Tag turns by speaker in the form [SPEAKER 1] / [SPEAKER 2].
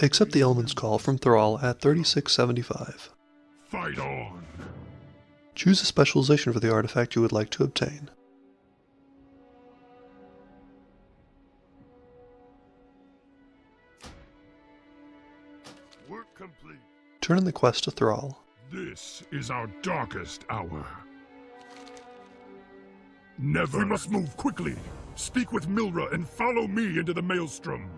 [SPEAKER 1] Accept the element's call from Thrall at 3675.
[SPEAKER 2] Fight on!
[SPEAKER 1] Choose a specialization for the artifact you would like to obtain.
[SPEAKER 2] Work complete.
[SPEAKER 1] Turn in the quest to Thrall.
[SPEAKER 2] This is our darkest hour. Never. We must move quickly. Speak with Milra and follow me into the maelstrom.